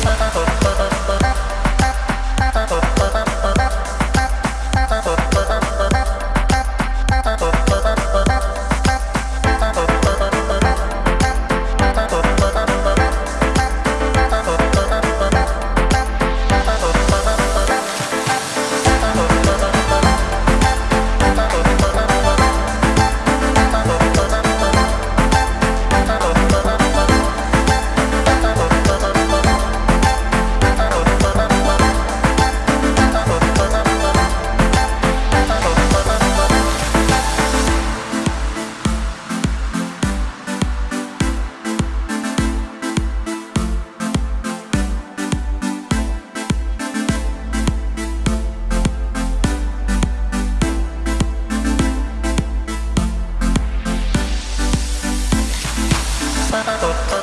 Oh, oh. Bye.